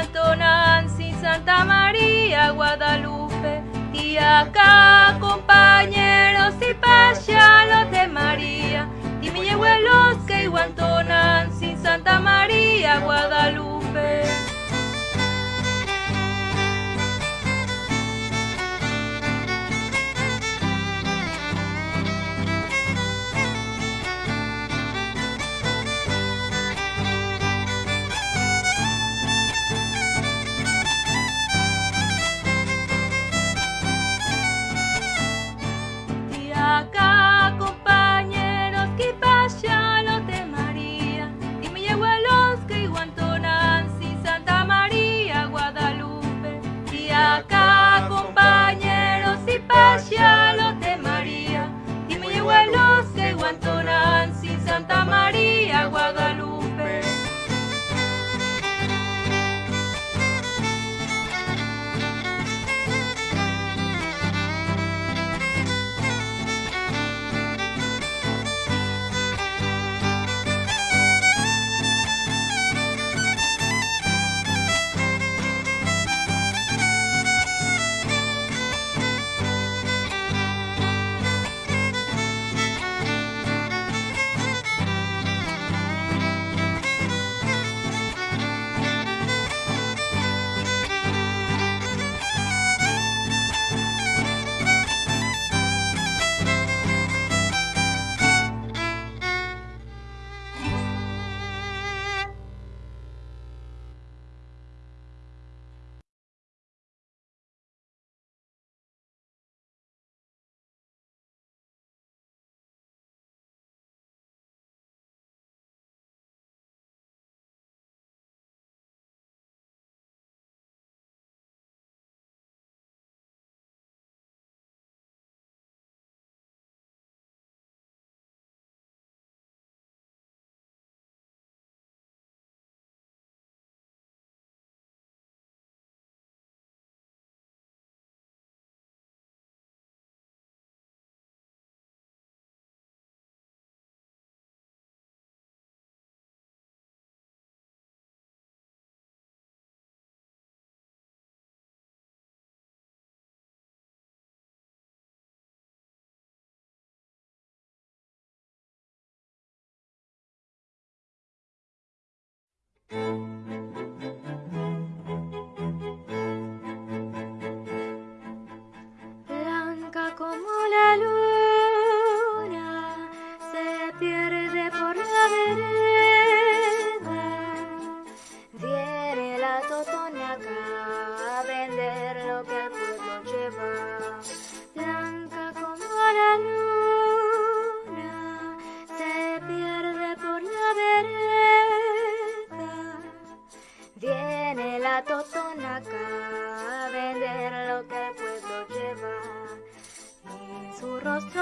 Santo Nancy, Santa María, Guadalupe, Tiaca, compañeros y payalos de María, Timiyehuelos, que Nancy, Santa María, Guadalupe. rostro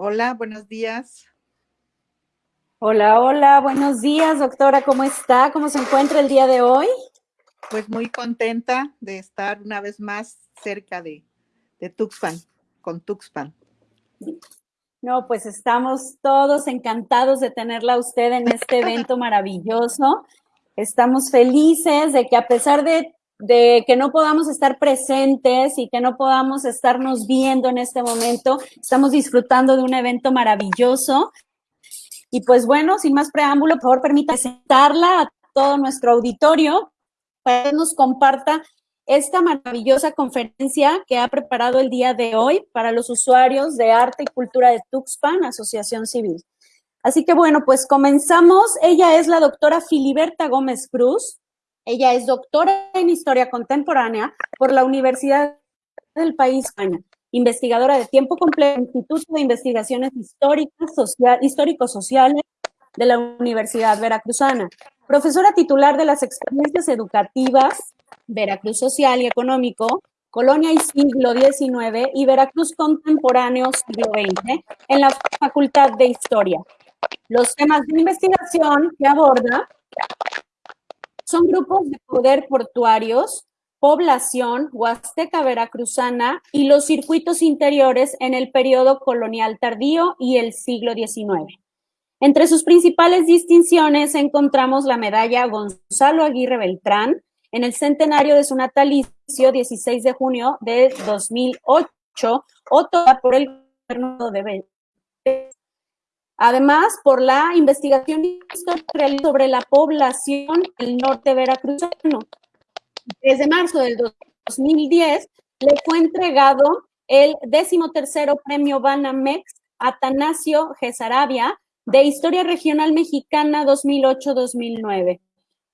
Hola, buenos días. Hola, hola, buenos días, doctora. ¿Cómo está? ¿Cómo se encuentra el día de hoy? Pues muy contenta de estar una vez más cerca de, Tuxpan, con Tuxpan. No, pues estamos todos encantados de tenerla a usted en este evento maravilloso. Estamos felices de que a pesar de de, que no podamos estar presentes y que no podamos estarnos viendo en este momento, estamos disfrutando de un evento maravilloso y pues bueno, sin más preámbulo, por favor, permita presentarla a todo nuestro auditorio para que nos comparta esta maravillosa conferencia que ha preparado el día de hoy para los usuarios de arte y cultura de Tuxpan, Asociación Civil. Así que bueno, pues comenzamos. Ella es la doctora Filiberta Gómez Cruz. Ella es doctora en Historia Contemporánea por la Universidad del País España investigadora de tiempo completo, Instituto de Investigaciones Históricas, Social, Histórico-Sociales de la Universidad Veracruzana, profesora titular de las experiencias educativas Veracruz Social y Económico, Colonia y Siglo XIX y Veracruz Contemporáneo Siglo XX en la Facultad de Historia. Los temas de investigación que aborda son grupos de poder portuarios, población huasteca veracruzana y los circuitos interiores en el periodo colonial tardío y el siglo XIX. Entre sus principales distinciones encontramos la medalla Gonzalo Aguirre Beltrán en el centenario de su natalicio 16 de junio de 2008, otorgada por el gobierno de. Además, por la investigación histórica sobre la población del norte veracruzano, desde marzo del 2010 le fue entregado el decimotercero premio Banamex Atanasio Gesarabia de Historia Regional Mexicana 2008-2009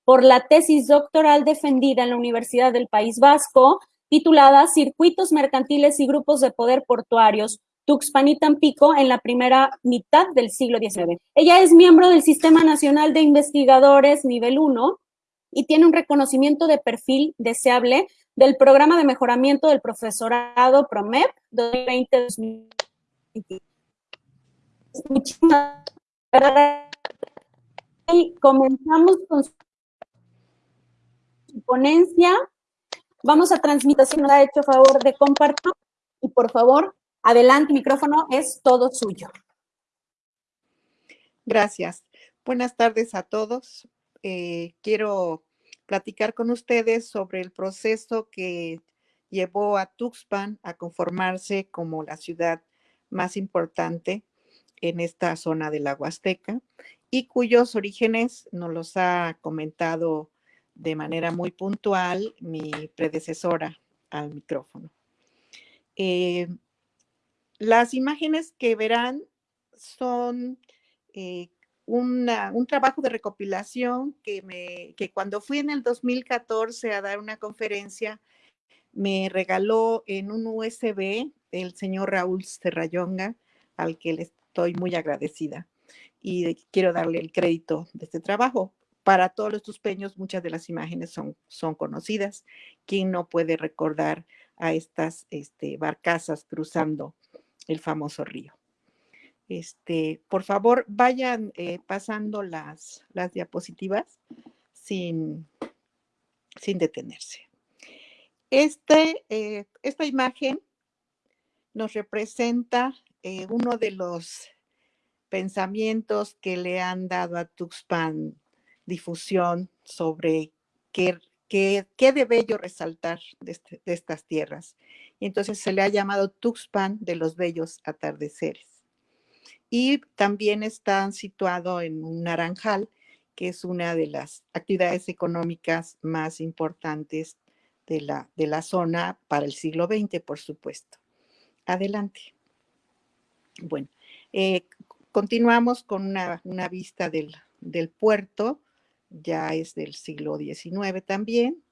por la tesis doctoral defendida en la Universidad del País Vasco titulada Circuitos mercantiles y grupos de poder portuarios Tuxpan y Tampico en la primera mitad del siglo XIX. Ella es miembro del Sistema Nacional de Investigadores Nivel 1 y tiene un reconocimiento de perfil deseable del Programa de Mejoramiento del Profesorado PROMEP 2020-2021. Muchísimas gracias. Y comenzamos con su ponencia. Vamos a transmitir, si nos ha hecho favor de compartir y por favor, adelante, micrófono es todo suyo. Gracias. Buenas tardes a todos. Eh, quiero platicar con ustedes sobre el proceso que llevó a Tuxpan a conformarse como la ciudad más importante en esta zona de la Huasteca y cuyos orígenes nos los ha comentado de manera muy puntual mi predecesora al micrófono. Eh, las imágenes que verán son eh, un trabajo de recopilación que, cuando fui en el 2014 a dar una conferencia, me regaló en un USB el señor Raúl Serrayonga, al que le estoy muy agradecida. Y quiero darle el crédito de este trabajo. Para todos los tuspeños, muchas de las imágenes son, son conocidas. ¿Quién no puede recordar a estas este, barcazas cruzando el famoso río? Este, por favor, vayan eh, pasando las, las diapositivas sin, sin detenerse. Este, eh, esta imagen nos representa eh, uno de los pensamientos que le han dado a Tuxpan difusión sobre qué, qué, qué de bello resaltar de, de estas tierras. Entonces se le ha llamado Tuxpan de los bellos atardeceres y también está situado en un naranjal, que es una de las actividades económicas más importantes de la, de la zona para el siglo XX, por supuesto. Adelante. Bueno, eh, continuamos con una, una vista del, del, puerto, ya es del siglo XIX también.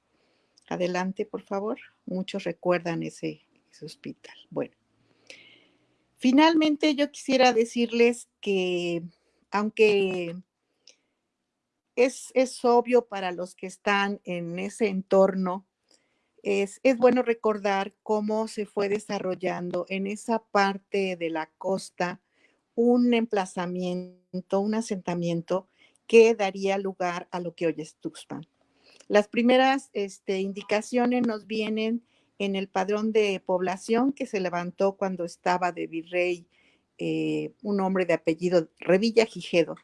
Adelante, por favor. Muchos recuerdan ese, hospital. Bueno, Finalmente, yo quisiera decirles que aunque es, es, obvio para los que están en ese entorno, es, es, bueno recordar cómo se fue desarrollando en esa parte de la costa un emplazamiento, un asentamiento que daría lugar a lo que hoy es Tuxpan. Las primeras este, indicaciones nos vienen en el padrón de población que se levantó cuando estaba de virrey eh, un hombre de apellido Revilla Gijedo.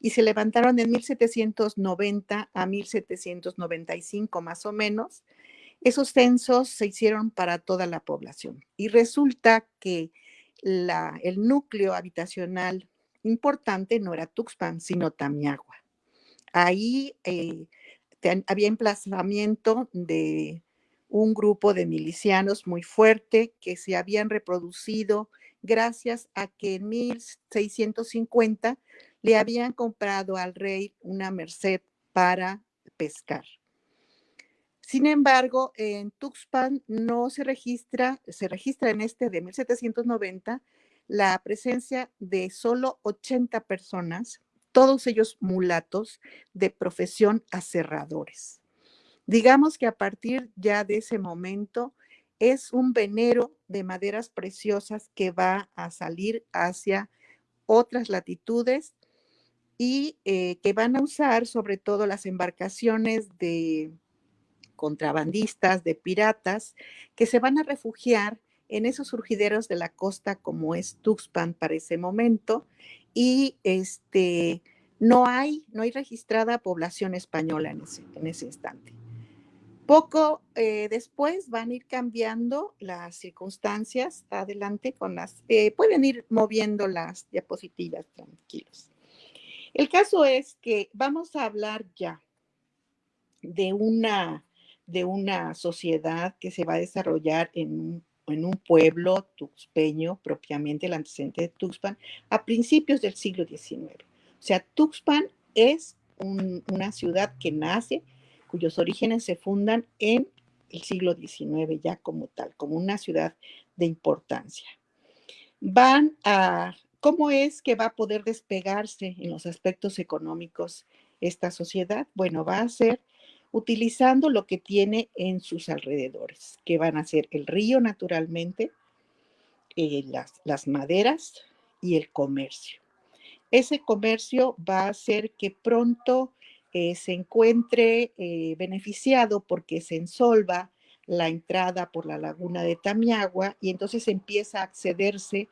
Y se levantaron en 1790 a 1795 más o menos. Esos censos se hicieron para toda la población. Y resulta que el núcleo habitacional importante no era Tuxpan, sino Tamiagua. Ahí eh, había emplazamiento de un grupo de milicianos muy fuerte que se habían reproducido gracias a que en 1650 le habían comprado al rey una merced para pescar. Sin embargo, en Tuxpan no se registra, se registra en este de 1790 la presencia de solo 80 personas, todos ellos mulatos de profesión aserradores. Digamos que a partir ya de ese momento es un venero de maderas preciosas que va a salir hacia otras latitudes y eh, que van a usar sobre todo las embarcaciones de contrabandistas, de piratas, que se van a refugiar en esos surgideros de la costa como es Tuxpan para ese momento y este no hay no hay registrada población española en ese, en ese instante. Poco eh, después van a ir cambiando las circunstancias. Adelante con las, eh, pueden ir moviendo las diapositivas tranquilos. El caso es que vamos a hablar ya de una, de una sociedad que se va a desarrollar en un, en un pueblo tuxpeño, propiamente el antecedente de Tuxpan, a principios del siglo XIX. O sea, Tuxpan es una ciudad que nace cuyos orígenes se fundan en el siglo XIX ya como tal, como una ciudad de importancia. Van a, ¿cómo es que va a poder despegarse en los aspectos económicos esta sociedad? Bueno, va a ser utilizando lo que tiene en sus alrededores, que van a ser el río naturalmente, eh, las, maderas y el comercio. Ese comercio va a hacer que pronto eh, se encuentre eh, beneficiado porque se ensolva la entrada por la laguna de Tamiagua y entonces empieza a accederse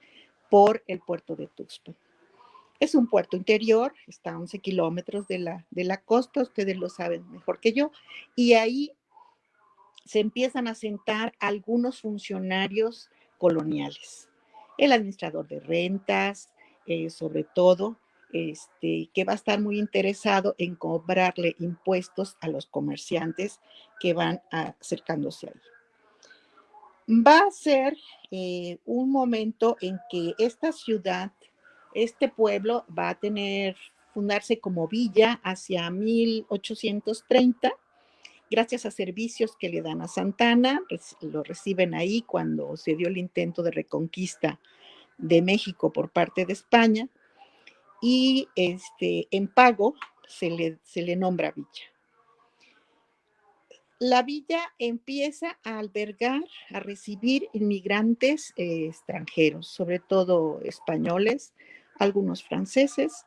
por el puerto de Tuxpan. Es un puerto interior, está a 11 kilómetros de la, de la costa, ustedes lo saben mejor que yo, y ahí se empiezan a sentar algunos funcionarios coloniales, el administrador de rentas, eh, sobre todo, este, que va a estar muy interesado en cobrarle impuestos a los comerciantes que van acercándose ahí. Va a ser eh, un momento en que esta ciudad, este pueblo va a tener, fundarse como villa hacia 1830, gracias a servicios que le dan a Santana, lo reciben ahí cuando se dio el intento de reconquista de México por parte de España y este, en pago se le, se le nombra villa. La villa empieza a albergar, a recibir inmigrantes eh, extranjeros, sobre todo españoles, algunos franceses,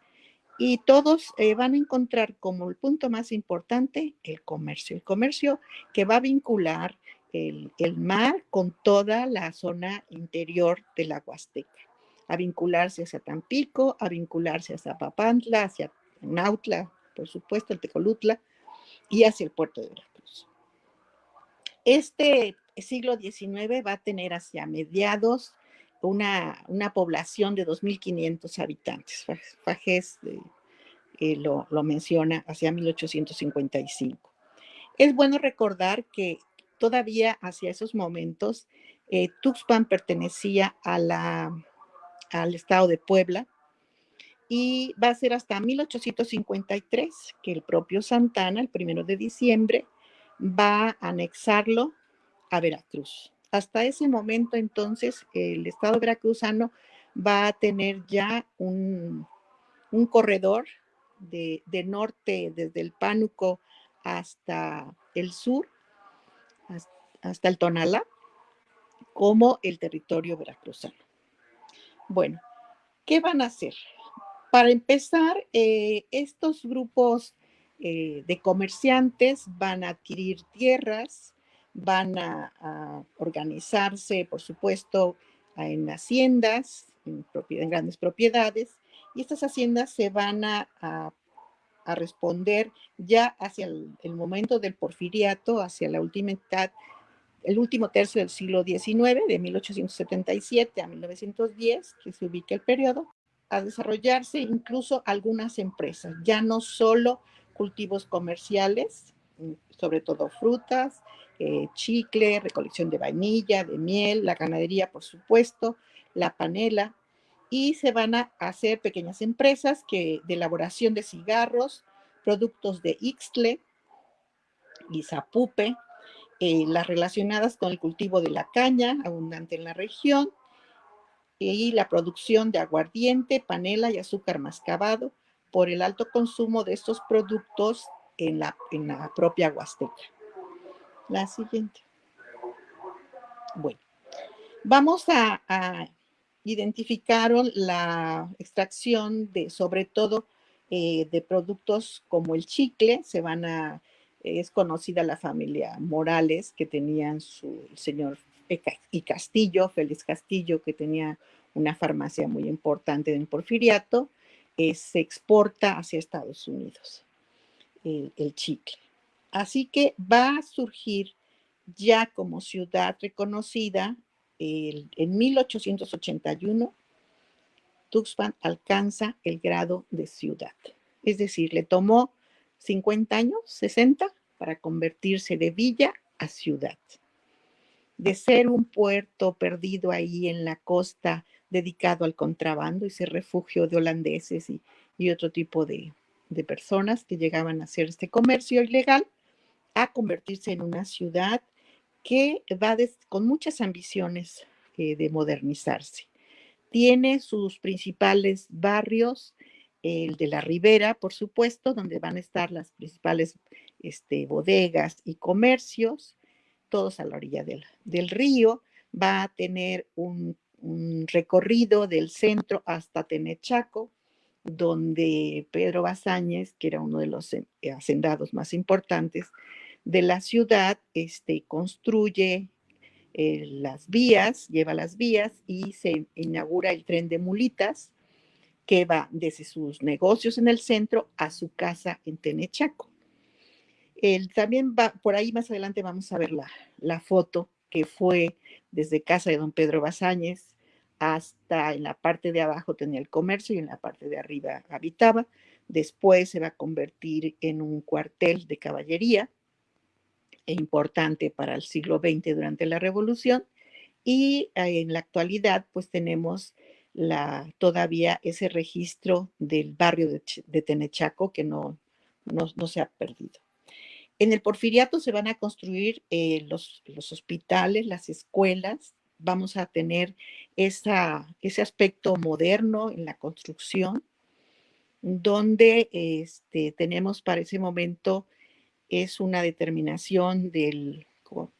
y todos eh, van a encontrar como el punto más importante el comercio, el comercio que va a vincular el, el mar con toda la zona interior de la Huasteca a vincularse hacia Tampico, a vincularse hacia Papantla, hacia Nautla, por supuesto, el Tecolutla, y hacia el puerto de Veracruz. Este siglo XIX va a tener hacia mediados una, una población de 2.500 habitantes. Fajés eh, lo, lo menciona hacia 1855. Es bueno recordar que todavía hacia esos momentos eh, Tuxpan pertenecía a la al estado de Puebla y va a ser hasta 1853 que el propio Santana, el primero de diciembre, va a anexarlo a Veracruz. Hasta ese momento entonces el estado veracruzano va a tener ya un, corredor de, de, norte desde el Pánuco hasta el sur, hasta el Tonalá, como el territorio veracruzano. Bueno, ¿Qué van a hacer? Para empezar, eh, estos grupos eh, de comerciantes van a adquirir tierras, van a, organizarse, por supuesto, en haciendas, en, grandes propiedades, y estas haciendas se van a, responder ya hacia el, momento del porfiriato, hacia la última mitad, el último tercio del siglo XIX, de 1877 a 1910, que se ubica el periodo, a desarrollarse incluso algunas empresas, ya no solo cultivos comerciales, sobre todo frutas, eh, chicle, recolección de vainilla, de miel, la ganadería, por supuesto, la panela, y se van a hacer pequeñas empresas que, de elaboración de cigarros, productos de Ixtle y Zapupe, eh, las relacionadas con el cultivo de la caña, abundante en la región, y la producción de aguardiente, panela y azúcar mascabado por el alto consumo de estos productos en la, propia Huasteca. La siguiente. Bueno, vamos a, identificar la extracción de, sobre todo, eh, de productos como el chicle, se van a, es conocida la familia Morales, que tenían su señor y Castillo, Félix Castillo, que tenía una farmacia muy importante en Porfiriato, eh, se exporta hacia Estados Unidos el, chicle. Así que va a surgir ya como ciudad reconocida en 1881, Tuxpan alcanza el grado de ciudad. Es decir, le tomó 50 años, 60, para convertirse de villa a ciudad de ser un puerto perdido ahí en la costa dedicado al contrabando y ser refugio de holandeses y, otro tipo de, personas que llegaban a hacer este comercio ilegal, a convertirse en una ciudad que va con muchas ambiciones eh, de modernizarse. Tiene sus principales barrios, el de la Ribera, por supuesto, donde van a estar las principales este, bodegas y comercios, todos a la orilla del, río, va a tener un, recorrido del centro hasta Tenechaco, donde Pedro Bazáñez, que era uno de los eh, hacendados más importantes de la ciudad, este, construye eh, las vías, lleva las vías y se inaugura el tren de mulitas que va desde sus negocios en el centro a su casa en Tenechaco también va, por ahí más adelante vamos a ver la, la foto que fue desde casa de don Pedro Bazáñez hasta en la parte de abajo tenía el comercio y en la parte de arriba habitaba. Después se va a convertir en un cuartel de caballería importante para el siglo XX durante la Revolución. Y eh, en la actualidad, pues tenemos la, todavía ese registro del barrio de, Tenechaco que no, no se ha perdido. En el porfiriato se van a construir eh, los, hospitales, las escuelas, vamos a tener esa, ese aspecto moderno en la construcción, donde este, tenemos para ese momento, es una determinación del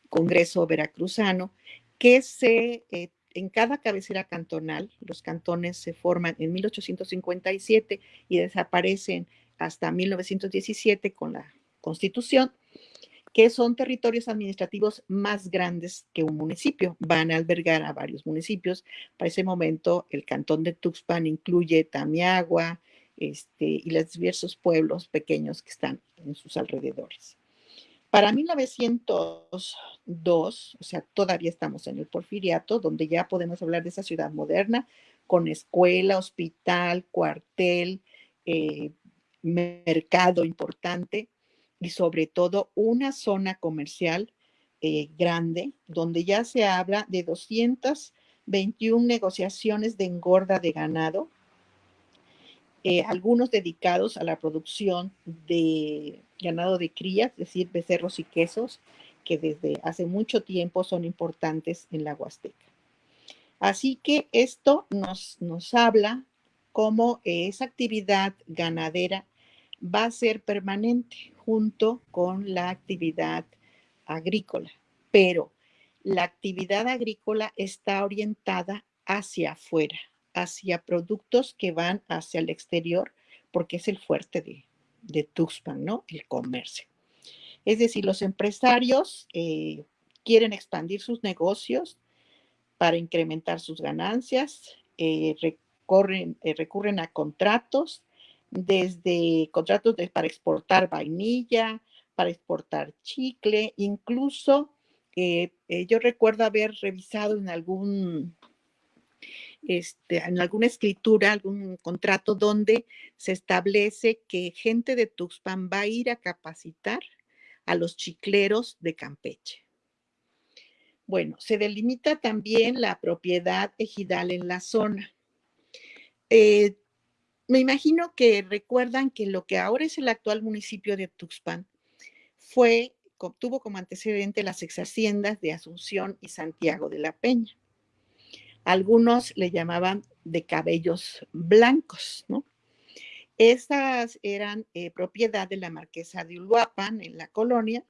Congreso Veracruzano, que se, eh, en cada cabecera cantonal, los cantones se forman en 1857 y desaparecen hasta 1917 con la constitución, que son territorios administrativos más grandes que un municipio. Van a albergar a varios municipios. Para ese momento, el cantón de Tuxpan incluye Tamiagua este, y los diversos pueblos pequeños que están en sus alrededores. Para 1902, o sea, todavía estamos en el porfiriato, donde ya podemos hablar de esa ciudad moderna, con escuela, hospital, cuartel, eh, mercado importante, y sobre todo una zona comercial eh, grande donde ya se habla de 221 negociaciones de engorda de ganado, eh, algunos dedicados a la producción de ganado de cría, es decir, becerros y quesos, que desde hace mucho tiempo son importantes en la Huasteca. Así que esto nos, nos habla cómo esa actividad ganadera va a ser permanente junto con la actividad agrícola, pero la actividad agrícola está orientada hacia afuera, hacia productos que van hacia el exterior, porque es el fuerte de, Tuxpan, ¿no? El comercio. Es decir, los empresarios eh, quieren expandir sus negocios para incrementar sus ganancias, eh, eh, recurren a contratos, desde contratos para exportar vainilla, para exportar chicle, incluso yo recuerdo haber revisado en algún este, en alguna escritura, algún contrato donde se establece que gente de Tuxpan va a ir a capacitar a los chicleros de Campeche. Bueno, se delimita también la propiedad ejidal en la zona. Eh, me imagino que recuerdan que lo que ahora es el actual municipio de Tuxpan fue, tuvo como antecedente las ex haciendas de Asunción y Santiago de la Peña. Algunos le llamaban de cabellos blancos, ¿no? Esas eran eh, propiedad de la marquesa de Uluapan en la colonia.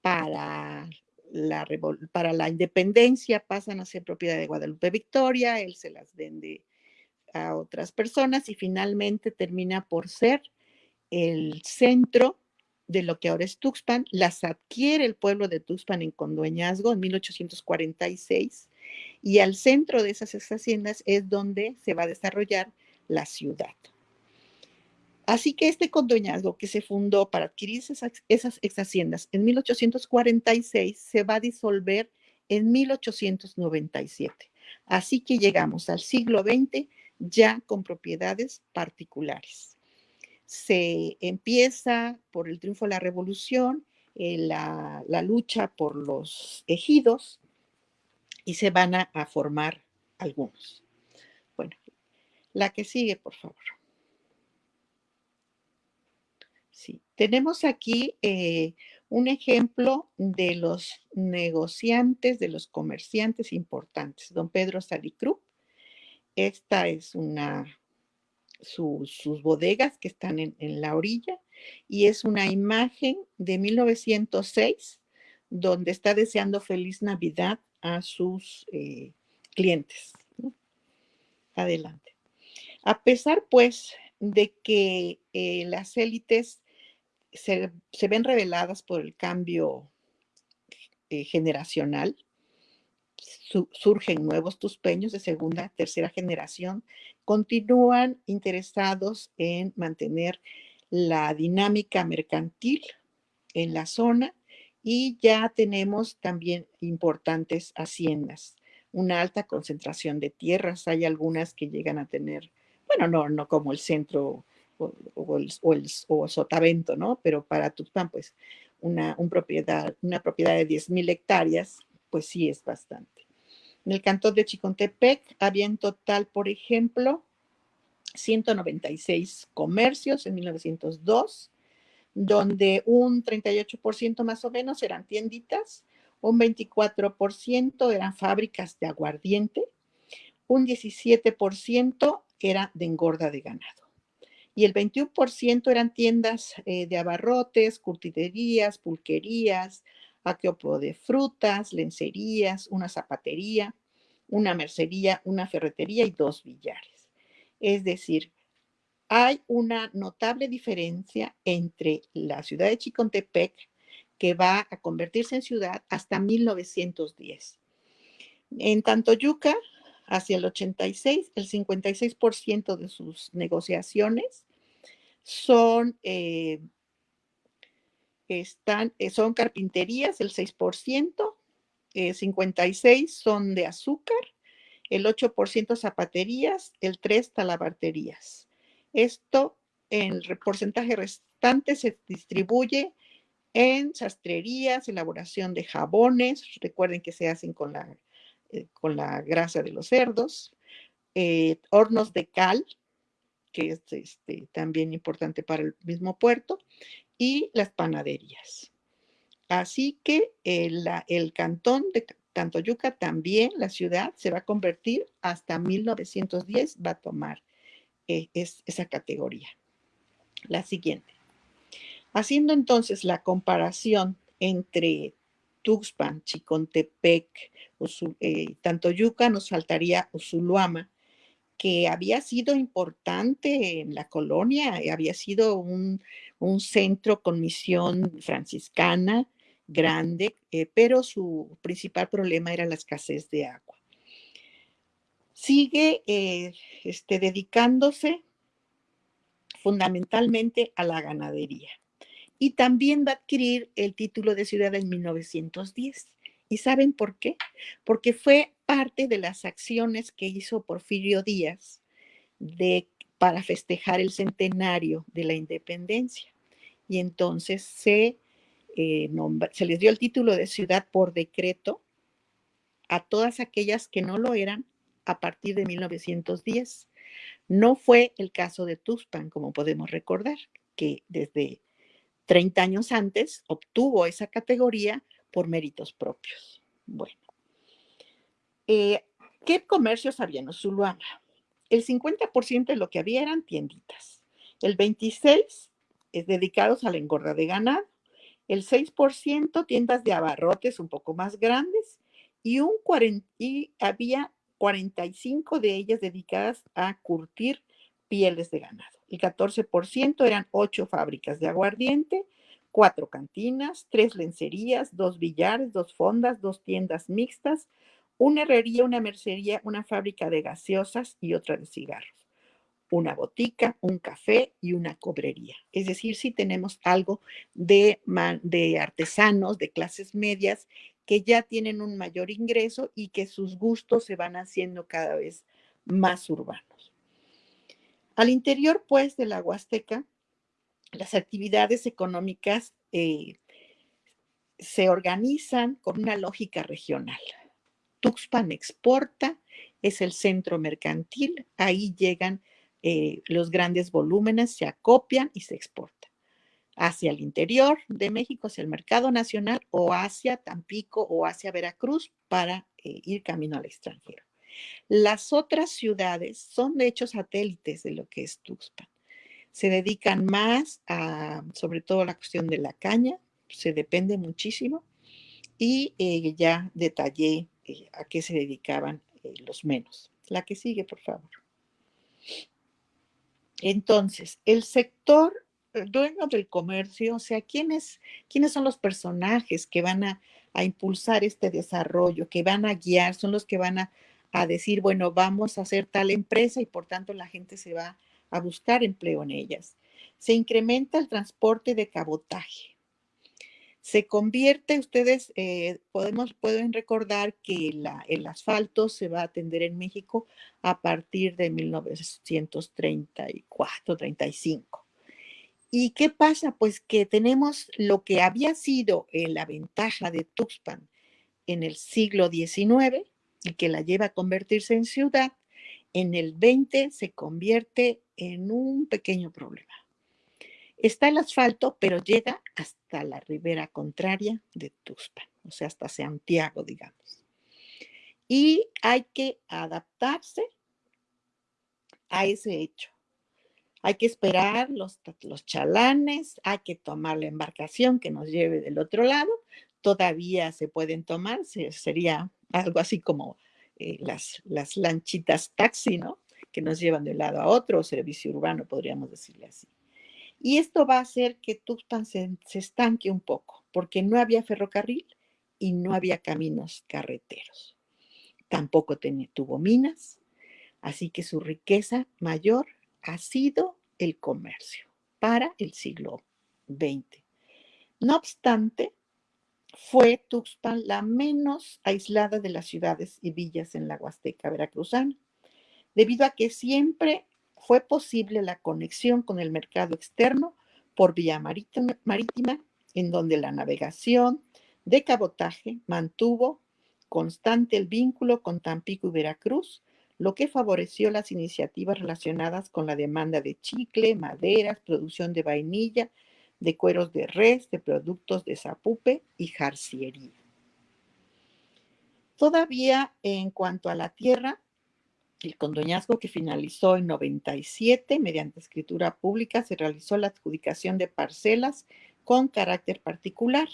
Para la, para la independencia pasan a ser propiedad de Guadalupe Victoria, él se las vende a otras personas y finalmente termina por ser el centro de lo que ahora es Tuxpan, las adquiere el pueblo de Tuxpan en condueñazgo en 1846 y al centro de esas haciendas es donde se va a desarrollar la ciudad. Así que este condueñazgo que se fundó para adquirir esas, esas ex haciendas en 1846 se va a disolver en 1897. Así que llegamos al siglo XX ya con propiedades particulares. Se empieza por el triunfo de la revolución, eh, la, lucha por los ejidos y se van a formar algunos. Bueno, la que sigue, por favor. Sí, tenemos aquí eh, un ejemplo de los negociantes, de los comerciantes importantes. Don Pedro Salicru. Esta es una, sus bodegas que están en, la orilla y es una imagen de 1906 donde está deseando feliz Navidad a sus eh, clientes. Adelante. A pesar, pues, de que eh, las élites se, ven reveladas por el cambio eh, generacional. surgen nuevos tuspeños de segunda, tercera generación, continúan interesados en mantener la dinámica mercantil en la zona y ya tenemos también importantes haciendas, una alta concentración de tierras, hay algunas que llegan a tener, bueno, no, no como el centro o, el, sotavento, ¿no? Pero para Tuxpan, pues una, propiedad, una propiedad de 10.000 hectáreas, pues sí es bastante. En el cantón de Chicontepec había en total, por ejemplo, 196 comercios en 1902, donde un 38% más o menos eran tienditas, un 24% eran fábricas de aguardiente, un 17% era de engorda de ganado y el 21% eran tiendas eh, de abarrotes, curtiderías, pulquerías, aqueopo de frutas, lencerías, una zapatería, una mercería, una ferretería y dos billares. Es decir, hay una notable diferencia entre la ciudad de Chicontepec, que va a convertirse en ciudad hasta 1910. En Tantoyuca, hacia el 86, el 56% de sus negociaciones son, eh, están, eh, son carpinterías, el 6%, 56 eh, son de azúcar, el 8% zapaterías, el 3% talabarterías. Esto, el porcentaje restante se distribuye en sastrerías, elaboración de jabones, recuerden que se hacen con la, con la grasa de los cerdos, hornos de cal, que es este, también importante para el mismo puerto, y las panaderías. Así que el, el cantón de Tantoyuca también, la ciudad, se va a convertir hasta 1910, va a tomar eh, esa categoría. La siguiente. Haciendo entonces la comparación entre Tuxpan, Chicontepec, eh, Tantoyuca, nos faltaría Usuluama, que había sido importante en la colonia, había sido un, centro con misión franciscana grande, eh, pero su principal problema era la escasez de agua. Sigue eh, este, dedicándose fundamentalmente a la ganadería y también va a adquirir el título de ciudad en 1910. ¿Y saben por qué? Porque fue parte de las acciones que hizo Porfirio Díaz de, para festejar el centenario de la independencia. Y entonces se, eh, se les dio el título de ciudad por decreto a todas aquellas que no lo eran a partir de 1910. No fue el caso de Tuxpan, como podemos recordar, que desde 30 años antes obtuvo esa categoría por méritos propios. Bueno, eh, ¿qué comercios había en Zuluama? El 50% de lo que había eran tienditas, el 26% es dedicados a la engorda de ganado, el 6% tiendas de abarrotes un poco más grandes y, un 40, y había 45 de ellas dedicadas a curtir pieles de ganado. El 14% eran ocho fábricas de aguardiente, cuatro cantinas, tres lencerías, dos billares, dos fondas, dos tiendas mixtas, una herrería, una mercería, una fábrica de gaseosas y otra de cigarros, una botica, un café y una cobrería. Es decir, sí tenemos algo de, de artesanos de clases medias que ya tienen un mayor ingreso y que sus gustos se van haciendo cada vez más urbanos. Al interior, pues, de la Huasteca, las actividades económicas eh, se organizan con una lógica regional. Tuxpan exporta, es el centro mercantil, ahí llegan eh, los grandes volúmenes, se acopian y se exportan hacia el interior de México, hacia el mercado nacional o hacia Tampico o hacia Veracruz para eh, ir camino al extranjero. Las otras ciudades son de hecho satélites de lo que es Tuxpan. Se dedican más a, sobre todo, la cuestión de la caña, se depende muchísimo, y eh, ya detallé eh, a qué se dedicaban los menos. La que sigue, por favor. Entonces, el sector dueño del comercio, o sea, ¿quiénes, quiénes son los personajes que van a, impulsar este desarrollo, que van a guiar, son los que van a, a, decir, bueno, vamos a hacer tal empresa y por tanto la gente se va a buscar empleo en ellas. Se incrementa el transporte de cabotaje. Se convierte, ustedes eh, podemos, pueden recordar que el asfalto se va a atender en México a partir de 1934, 35. ¿Y qué pasa? Pues que tenemos lo que había sido eh, la ventaja de Tuxpan en el siglo XIX y que la lleva a convertirse en ciudad, en el 20 se convierte en un pequeño problema. Está el asfalto, pero llega hasta la ribera contraria de Tuxpan, o sea, hasta Santiago, digamos. Y hay que adaptarse a ese hecho. Hay que esperar los, los chalanes, hay que tomar la embarcación que nos lleve del otro lado. Todavía se pueden tomar, sería algo así como eh, las, las lanchitas taxi, ¿no? Que nos llevan de un lado a otro, servicio urbano, podríamos decirle así. Y esto va a hacer que Tuxpan se, se estanque un poco, porque no había ferrocarril y no había caminos carreteros. Tampoco tuvo minas, así que su riqueza mayor ha sido el comercio para el siglo XX. No obstante, fue Tuxpan la menos aislada de las ciudades y villas en la Huasteca veracruzana, debido a que siempre fue posible la conexión con el mercado externo por vía marítima, marítima en donde la navegación de cabotaje mantuvo constante el vínculo con Tampico y Veracruz, lo que favoreció las iniciativas relacionadas con la demanda de chicle, maderas, producción de vainilla, de cueros de res, de productos de zapupe y jarciería. Todavía en cuanto a la tierra, el condoñazgo que finalizó en 97 mediante escritura pública se realizó la adjudicación de parcelas con carácter particular.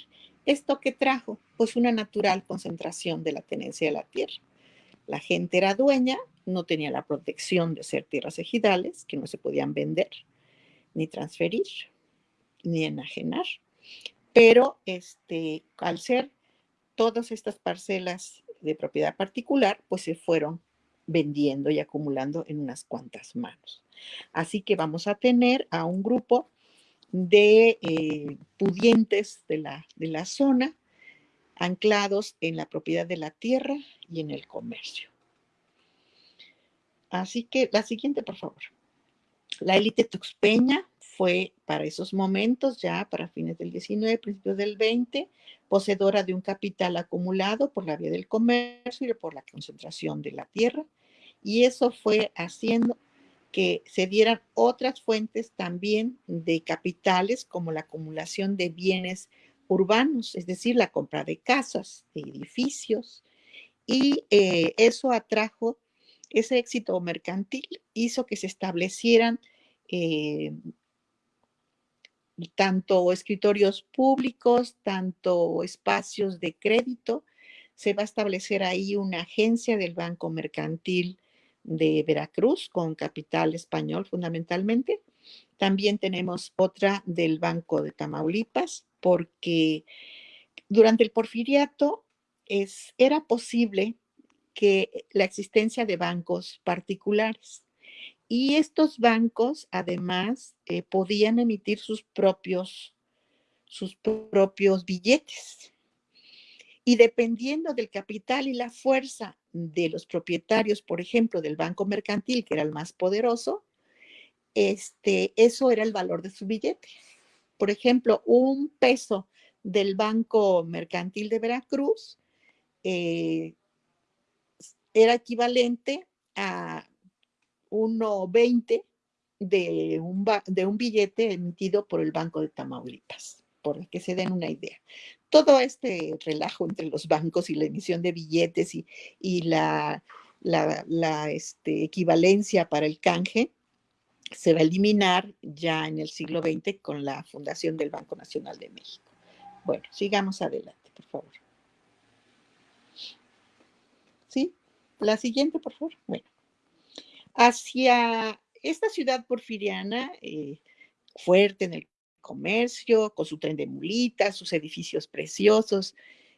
¿Esto que trajo? Pues una natural concentración de la tenencia de la tierra. La gente era dueña no tenía la protección de ser tierras ejidales, que no se podían vender, ni transferir, ni enajenar. Pero este, al ser todas estas parcelas de propiedad particular, pues se fueron vendiendo y acumulando en unas cuantas manos. Así que vamos a tener a un grupo de eh, pudientes de la, de la zona anclados en la propiedad de la tierra y en el comercio. Así que la siguiente, por favor. La élite tuxpeña fue para esos momentos, ya para fines del 19, principios del 20, poseedora de un capital acumulado por la vía del comercio y por la concentración de la tierra. Y eso fue haciendo que se dieran otras fuentes también de capitales, como la acumulación de bienes urbanos, es decir, la compra de casas, de edificios, y eh, eso atrajo ese éxito mercantil, hizo que se establecieran eh, tanto escritorios públicos, tanto espacios de crédito. Se va a establecer ahí una agencia del Banco Mercantil de Veracruz con capital español fundamentalmente. También tenemos otra del Banco de Tamaulipas porque durante el porfiriato es, era posible que la existencia de bancos particulares y estos bancos además eh, podían emitir sus propios, sus propios billetes. Y dependiendo del capital y la fuerza de los propietarios, por ejemplo, del banco mercantil, que era el más poderoso, este, eso era el valor de su billete. Por ejemplo, un peso del Banco Mercantil de Veracruz eh, era equivalente a 1,20 de un, de un billete emitido por el Banco de Tamaulipas, por que se den una idea todo este relajo entre los bancos y la emisión de billetes y, la, este, equivalencia para el canje se va a eliminar ya en el siglo XX con la fundación del Banco Nacional de México. Bueno, sigamos adelante, por favor. ¿Sí? La siguiente, por favor. Bueno, hacia esta ciudad porfiriana, eh, fuerte en el comercio, con su tren de mulitas, sus edificios preciosos,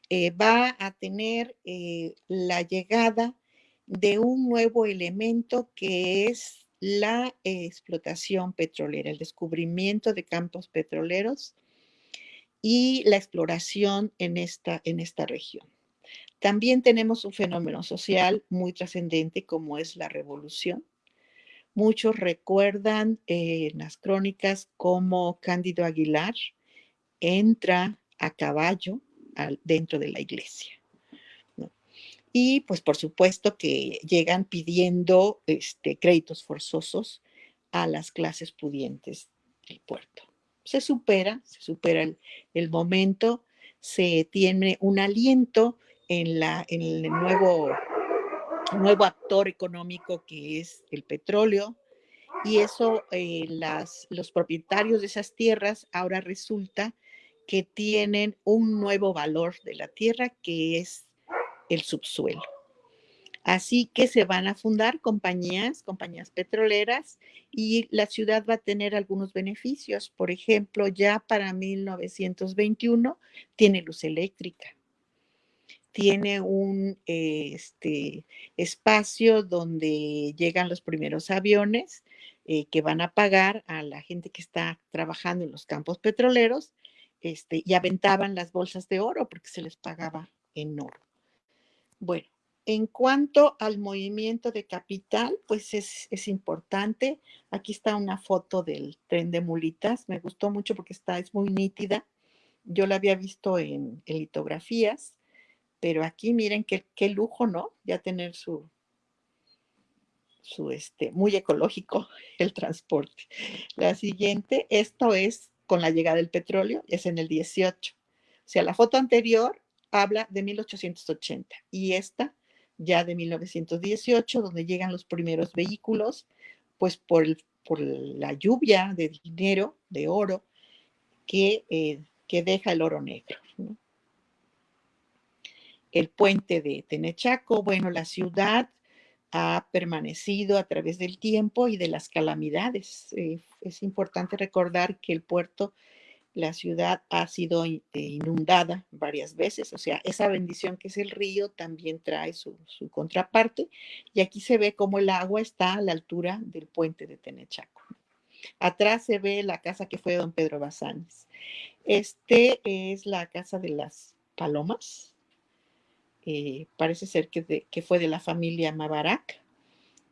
eh, va a tener eh, la llegada de un nuevo elemento que es la explotación petrolera, el descubrimiento de campos petroleros y la exploración en esta, en esta región. También tenemos un fenómeno social muy trascendente como es la revolución, Muchos recuerdan eh, en las crónicas cómo Cándido Aguilar entra a caballo dentro de la iglesia. Y pues por supuesto que llegan pidiendo este, créditos forzosos a las clases pudientes del puerto. Se supera, se supera el, momento, se tiene un aliento en, la, en el nuevo nuevo actor económico que es el petróleo. Y eso, eh, las, los propietarios de esas tierras ahora resulta que tienen un nuevo valor de la tierra que es el subsuelo. Así que se van a fundar compañías, compañías petroleras y la ciudad va a tener algunos beneficios. Por ejemplo, ya para 1921 tiene luz eléctrica tiene un este, espacio donde llegan los primeros aviones eh, que van a pagar a la gente que está trabajando en los campos petroleros este, y aventaban las bolsas de oro porque se les pagaba en oro. Bueno, en cuanto al movimiento de capital, pues es, es, importante. Aquí está una foto del tren de mulitas. Me gustó mucho porque está, es muy nítida. Yo la había visto en, en litografías pero aquí miren qué, qué lujo, ¿no? Ya tener su, su este, muy ecológico el transporte. La siguiente, esto es con la llegada del petróleo, es en el 18. O sea, la foto anterior habla de 1880 y esta ya de 1918, donde llegan los primeros vehículos, pues por, por la lluvia de dinero, de oro, que, eh, que deja el oro negro. ¿no? El puente de Tenechaco, bueno, la ciudad ha permanecido a través del tiempo y de las calamidades. Eh, es importante recordar que el puerto, la ciudad ha sido eh, inundada varias veces, o sea, esa bendición que es el río también trae su, contraparte y aquí se ve cómo el agua está a la altura del puente de Tenechaco. Atrás se ve la casa que fue don Pedro Bazanes. Este es la casa de las palomas, eh, parece ser que, fue de la familia Mabarak,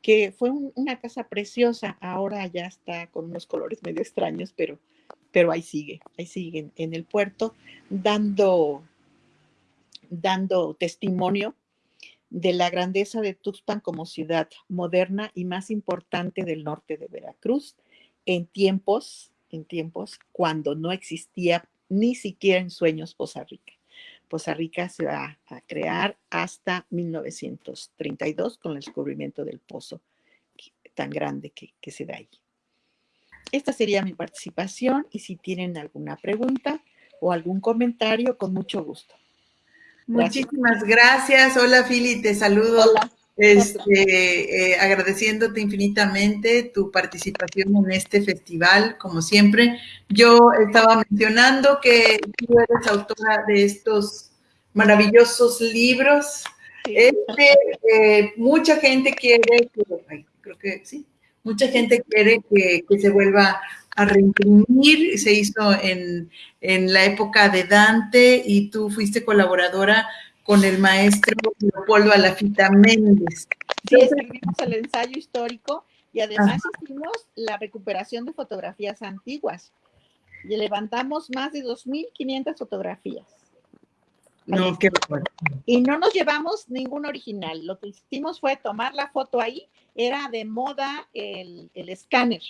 que fue una casa preciosa, ahora ya está con unos colores medio extraños, pero, pero ahí sigue, ahí sigue en, el puerto, dando, dando testimonio de la grandeza de Tuxpan como ciudad moderna y más importante del norte de Veracruz en tiempos, en tiempos cuando no existía ni siquiera en sueños Poza Rica. Poza Rica se va a crear hasta 1932 con el descubrimiento del pozo tan grande que, se da ahí. Esta sería mi participación y si tienen alguna pregunta o algún comentario, con mucho gusto. Muchísimas gracias. Hola, Fili, te saludo. Hola. Este, eh, agradeciéndote infinitamente tu participación en este festival, como siempre. Yo estaba mencionando que tú eres autora de estos maravillosos libros. Este, eh, mucha gente quiere que, creo que sí, mucha gente quiere que, se vuelva a reimprimir. Se hizo en, en la época de Dante y tú fuiste colaboradora con el maestro Leopoldo Alafita Méndez. Sí, escribimos el ensayo histórico y además hicimos la recuperación de fotografías antiguas. Y levantamos más de 2.500 fotografías. No, qué bueno. Y no nos llevamos ningún original. Lo que hicimos fue tomar la foto ahí. Era de moda el, el escáner.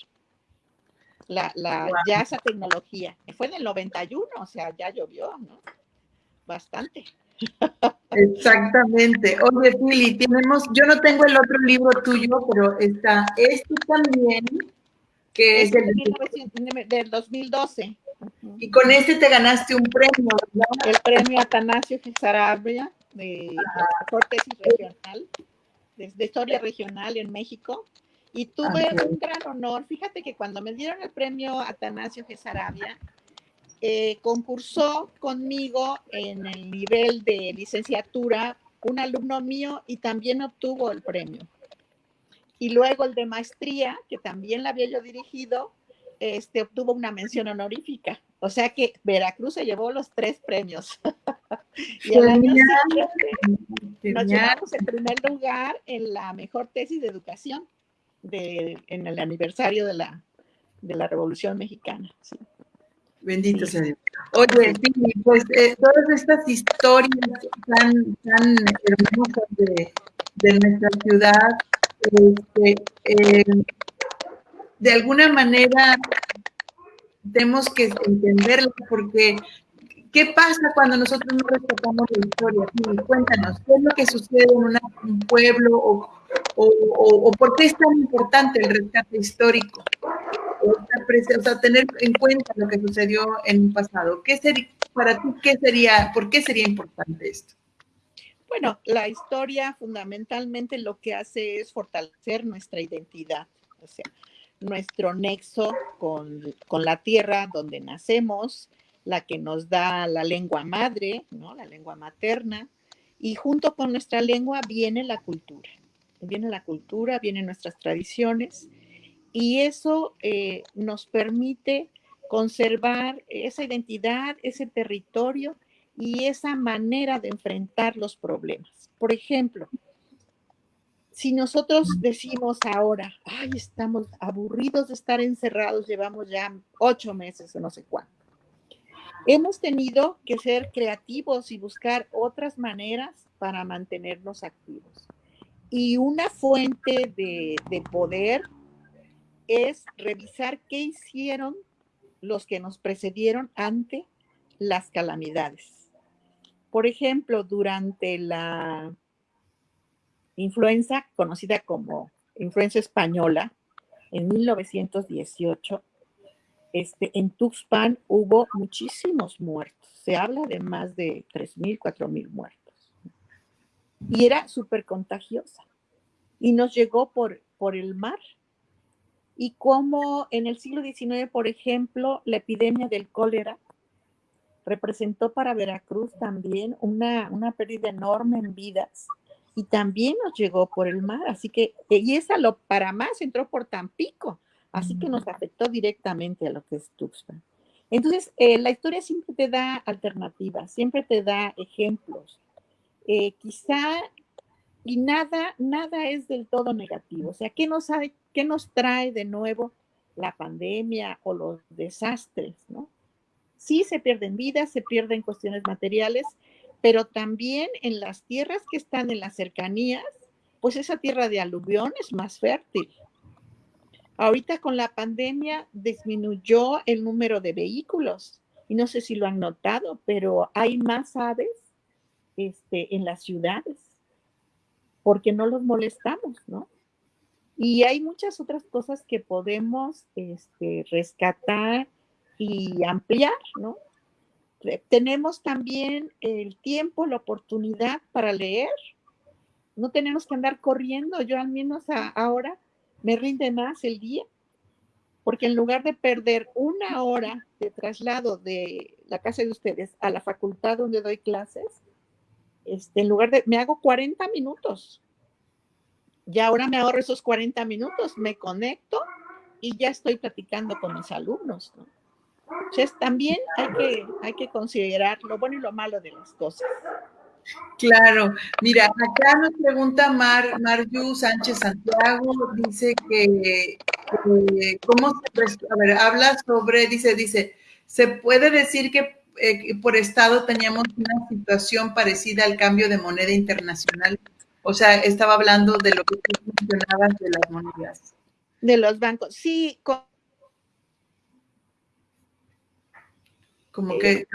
La, la, Ya esa tecnología. Fue en el 91, o sea, ya llovió, ¿no? Bastante. Exactamente. Oye, Fili, tenemos, yo no tengo el otro libro tuyo, pero está este también, que es, el del 2012. Y con este te ganaste un premio, ¿verdad? El premio Atanasio Sarabia de mejor tesis regional, de, historia regional en México. Y tuve un gran honor. Fíjate que cuando me dieron el premio Atanasio Gesarabia, eh, concursó conmigo en el nivel de licenciatura un alumno mío y también obtuvo el premio. Y luego el de maestría, que también la había yo dirigido, este, obtuvo una mención honorífica. O sea que Veracruz se llevó los tres premios. y el año siguiente nos llevamos el primer lugar en la mejor tesis de educación de, en el aniversario de la, de la Revolución Mexicana. Bendito sea Dios. Oye, pues eh, todas estas historias tan, tan hermosas de, de nuestra ciudad, este, eh, de alguna manera tenemos que entenderlas porque ¿qué pasa cuando nosotros no respetamos la historia? Sí, cuéntanos, ¿qué es lo que sucede en un pueblo o, o, o, o por qué es tan importante el rescate histórico? O sea, tener en cuenta lo que sucedió en un pasado. ¿Qué sería, para ti, qué sería, por qué sería importante esto? Bueno, la historia fundamentalmente lo que hace es fortalecer nuestra identidad, o sea, nuestro nexo con, con la tierra donde nacemos, la que nos da la lengua madre, ¿no? La lengua materna, y junto con nuestra lengua viene la cultura. Viene la cultura, vienen nuestras tradiciones, y eso eh, nos permite conservar esa identidad, ese territorio y esa manera de enfrentar los problemas. Por ejemplo, si nosotros decimos ahora, ay, estamos aburridos de estar encerrados, llevamos ya ocho meses o no sé cuánto, hemos tenido que ser creativos y buscar otras maneras para mantenernos activos. Y una fuente de, de poder es revisar qué hicieron los que nos precedieron ante las calamidades. Por ejemplo, durante la influenza conocida como influenza española, en 1918, este, en Tuxpan hubo muchísimos muertos. Se habla de más de 3.000, 4.000 muertos. Y era súper contagiosa. y nos llegó por, por el mar. Y como en el siglo XIX, por ejemplo, la epidemia del cólera representó para Veracruz también una, una pérdida enorme en vidas y también nos llegó por el mar, así que, y esa lo para más entró por Tampico, así que nos afectó directamente a lo que es Tuxpan. Entonces, eh, la historia siempre te da alternativas, siempre te da ejemplos. Eh, quizá, y nada, nada es del todo negativo. O sea, ¿qué nos, ¿qué nos trae de nuevo la pandemia o los desastres? Sí se pierden vidas, se pierden cuestiones materiales, pero también en las tierras que están en las cercanías, pues esa tierra de aluvión es más fértil. Ahorita con la pandemia disminuyó el número de vehículos y no sé si lo han notado, pero hay más aves este, en las ciudades porque no los molestamos, ¿no? Y hay muchas otras cosas que podemos este, rescatar y ampliar, ¿no? Tenemos también el tiempo, la oportunidad para leer. No tenemos que andar corriendo. Yo al menos ahora me rinde más el día, porque en lugar de perder una hora de traslado de la casa de ustedes a la facultad donde doy clases, este, en lugar de, me hago 40 minutos. Y ahora me ahorro esos 40 minutos, me conecto y ya estoy platicando con mis alumnos. Entonces, también hay que, hay que considerar lo bueno y lo malo de las cosas. Claro, mira, acá nos pregunta Mar, Marju Sánchez Santiago, dice que, ¿cómo se, a ver, habla sobre, dice, dice, se puede decir que eh, por estado teníamos una situación parecida al cambio de moneda internacional. O sea, estaba hablando de lo que tú mencionabas de las monedas. De los bancos, sí. Como que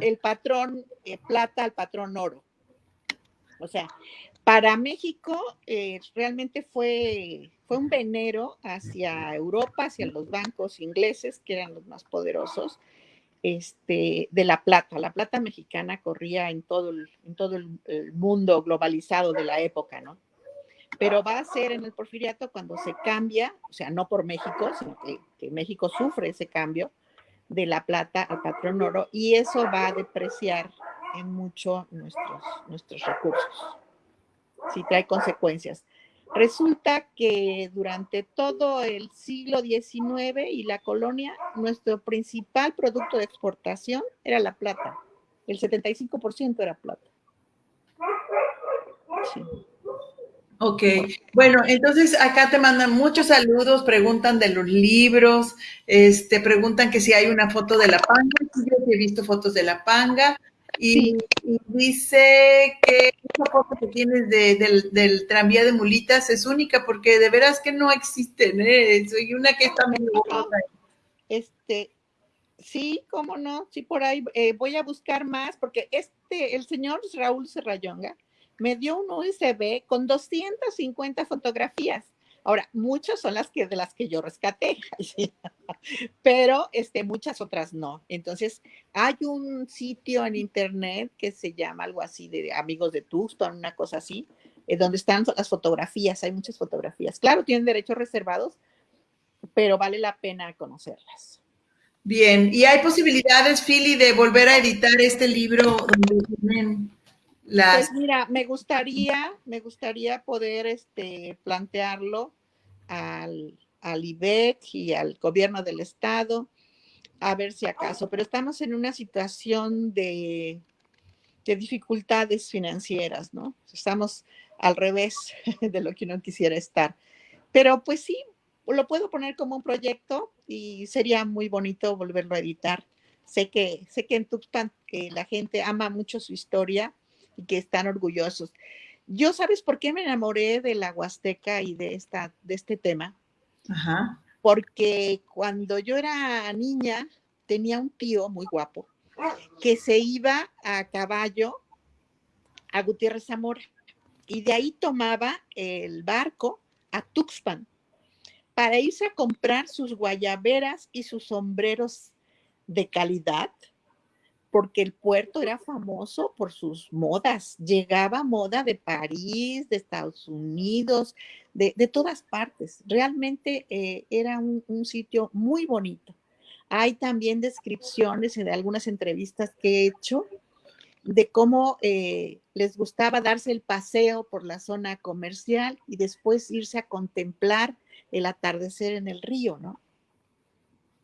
el patrón eh, plata al patrón oro. O sea, para México eh, realmente fue, fue un venero hacia Europa, hacia los bancos ingleses, que eran los más poderosos, este, de la plata. La plata mexicana corría en todo, el, mundo globalizado de la época, ¿no? Pero va a ser en el porfiriato cuando se cambia, o sea, no por México, sino que, que México sufre ese cambio, de la plata al patrón oro y eso va a depreciar en mucho nuestros, nuestros recursos. Si trae consecuencias. Resulta que durante todo el siglo XIX y la colonia, nuestro principal producto de exportación era la plata. El 75% era plata. Sí. Ok, bueno, entonces acá te mandan muchos saludos, preguntan de los libros, este, preguntan que si hay una foto de la panga, yo he visto fotos de la panga, y, dice que esa foto que tienes del, tranvía de mulitas es única porque de veras que no existen, ¿eh? Soy una que está medio Este, sí, cómo no, sí, por ahí eh, voy a buscar más porque este, el señor Raúl Serrayonga, me dio un USB con 250 fotografías. Ahora, muchas son las que de las que yo rescaté, pero este, muchas otras no. Entonces, hay un sitio en internet que se llama algo así de amigos de Tucson, una cosa así, eh, donde están las fotografías, hay muchas fotografías. Claro, tienen derechos reservados, pero vale la pena conocerlas. Bien, y hay posibilidades, Philly, de volver a editar este libro donde pues mira, me gustaría, me gustaría poder este, plantearlo al, al IBEC y al gobierno del estado, a ver si acaso, pero estamos en una situación de, de dificultades financieras, ¿no? Estamos al revés de lo que uno quisiera estar. Pero pues sí, lo puedo poner como un proyecto y sería muy bonito volverlo a editar. Sé que, sé que en Tuxpan que la gente ama mucho su historia y que están orgullosos. Yo, ¿sabes por qué me enamoré de la Huasteca y de, esta, de este tema? Porque cuando yo era niña tenía un tío muy guapo que se iba a caballo a Gutiérrez Zamora y de ahí tomaba el barco a Tuxpan para irse a comprar sus guayaberas y sus sombreros de calidad porque el puerto era famoso por sus modas. Llegaba moda de París, de Estados Unidos, de, todas partes. Realmente eh, era un, sitio muy bonito. Hay también descripciones de algunas entrevistas que he hecho de cómo eh, les gustaba darse el paseo por la zona comercial y después irse a contemplar el atardecer en el río, ¿no?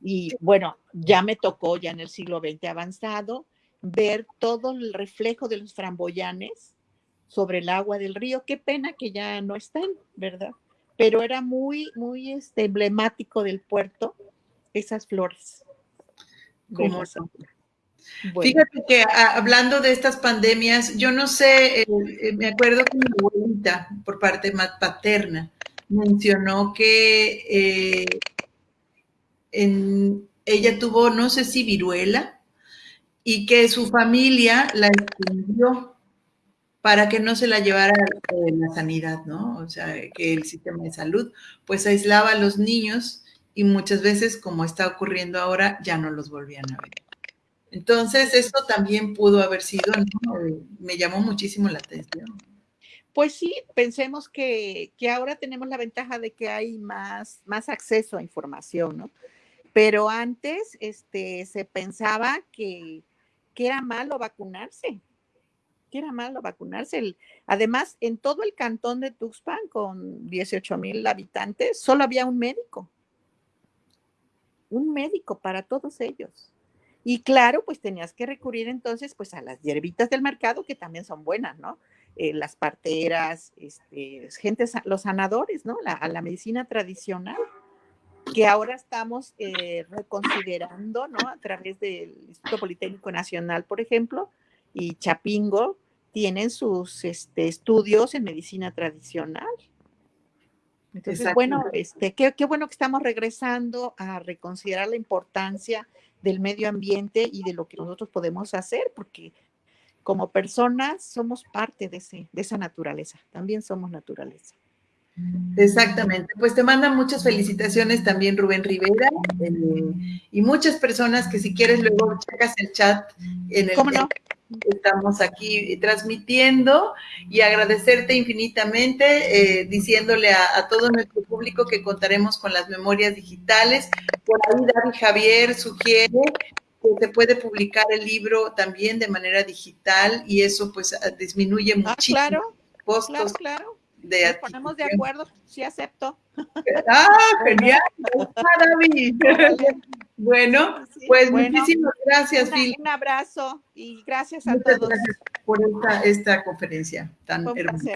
Y bueno, ya me tocó ya en el siglo XX avanzado ver todo el reflejo de los framboyanes sobre el agua del río. Qué pena que ya no estén, ¿verdad? Pero era muy, muy este, emblemático del puerto esas flores. Fíjate que ah, hablando de estas pandemias, yo no sé, eh, eh, me acuerdo que mi abuelita, por parte más paterna, mencionó que eh, ella tuvo, no sé si viruela, y que su familia la escondió para que no se la llevara la sanidad, ¿no? O sea, que el sistema de salud pues aislaba a los niños y muchas veces, como está ocurriendo ahora, ya no los volvían a ver. Entonces, esto también pudo haber sido, me llamó muchísimo la atención. Pues sí, pensemos que, que, ahora tenemos la ventaja de que hay más, más acceso a información, ¿no? Pero antes este, se pensaba que, que era malo vacunarse, que era malo vacunarse. además, en todo el cantón de Tuxpan, con 18 mil habitantes, solo había un médico. Un médico para todos ellos. Y claro, pues tenías que recurrir entonces pues a las hierbitas del mercado que también son buenas, ¿no? Eh, las parteras, este, gente, los sanadores, ¿no? A la medicina tradicional que ahora estamos eh, reconsiderando, ¿no? A través del Instituto Politécnico Nacional, por ejemplo, y Chapingo, tienen sus este, estudios en medicina tradicional. Entonces, bueno, este, qué, qué bueno que estamos regresando a reconsiderar la importancia del medio ambiente y de lo que nosotros podemos hacer, porque como personas somos parte de, ese, de esa naturaleza, también somos naturaleza. Exactamente, pues te mandan muchas felicitaciones también Rubén Rivera eh, y muchas personas que si quieres luego checas el chat en el no? estamos aquí transmitiendo y agradecerte infinitamente, eh, diciéndole a, todo nuestro público que contaremos con las memorias digitales. Por ahí David Javier sugiere que se puede publicar el libro también de manera digital y eso pues disminuye ah, muchísimo claro, costos. Claro, de Nos ponemos de acuerdo, sí acepto. Ah, genial. David. Bueno, pues muchísimas gracias, Phil. Un abrazo y gracias a todos. Gracias por esta, conferencia tan hermosa.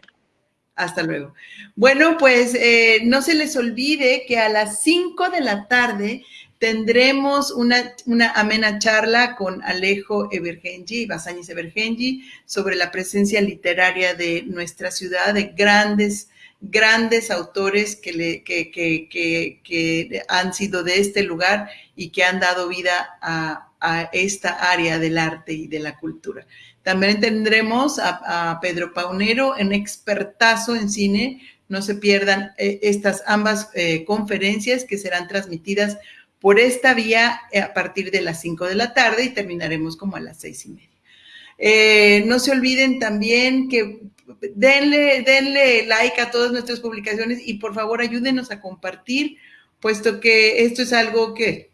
Hasta luego. Bueno, pues eh, no se les olvide que a las 5 de la tarde tendremos una, amena charla con Alejo Evergenji, Basáñez Evergenji, sobre la presencia literaria de nuestra ciudad, de grandes grandes autores que, han sido de este lugar y que han dado vida a, esta área del arte y de la cultura. También tendremos a, Pedro Paunero, en expertazo en cine. No se pierdan eh, estas ambas eh, conferencias que serán transmitidas por esta vía eh, a partir de las 5 de la tarde y terminaremos como a las seis y media. no se olviden también que denle, denle like a todas nuestras publicaciones y por favor ayúdenos a compartir, puesto que esto es algo que,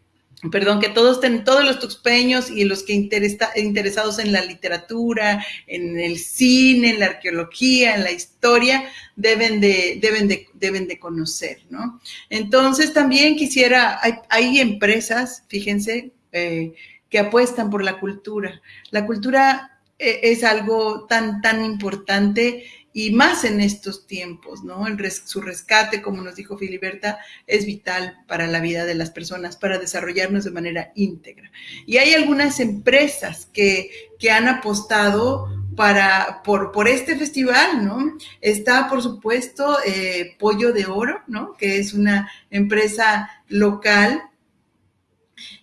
perdón, que todos, todos los tuxpeños y los que interesa, interesados en la literatura, en el cine, en la arqueología, en la historia, deben de, deben de, deben de conocer, ¿no? Entonces también quisiera, hay, hay empresas, fíjense, eh, que apuestan por la cultura. La cultura e, es algo tan, tan importante y más en estos tiempos, ¿no? su rescate, como nos dijo Filiberta, es vital para la vida de las personas, para desarrollarnos de manera íntegra. Y hay algunas empresas que, han apostado para, por, por, este festival, ¿no? Está, por supuesto, eh, Pollo de Oro, ¿no? Que es una empresa local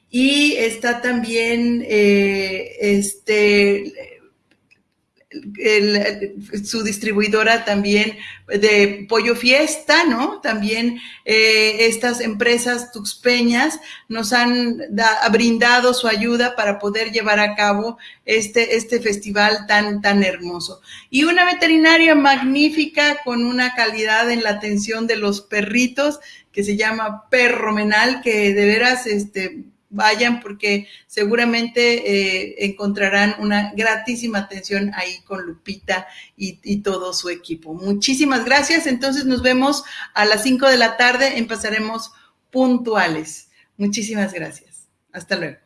y está también eh, este, su distribuidora también de Pollo Fiesta, ¿no? También eh, estas empresas tuxpeñas nos han brindado su ayuda para poder llevar a cabo este, este festival tan, tan hermoso. Y una veterinaria magnífica con una calidad en la atención de los perritos que se llama Perro Menal, que de veras, este, vayan porque seguramente eh, encontrarán una gratísima atención ahí con Lupita y, todo su equipo. Muchísimas gracias. Entonces nos vemos a las 5 de la tarde. Empezaremos puntuales. Muchísimas gracias. Hasta luego.